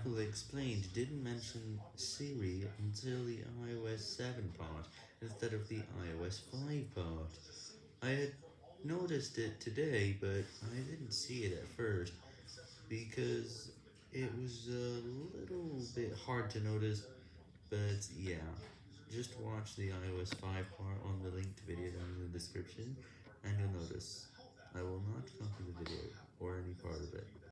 Apple explained didn't mention Siri until the iOS 7 part, instead of the iOS 5 part. I had noticed it today, but I didn't see it at first, because it was a little bit hard to notice, but yeah, just watch the iOS 5 part on the linked video down in the description, and you'll notice. I will not.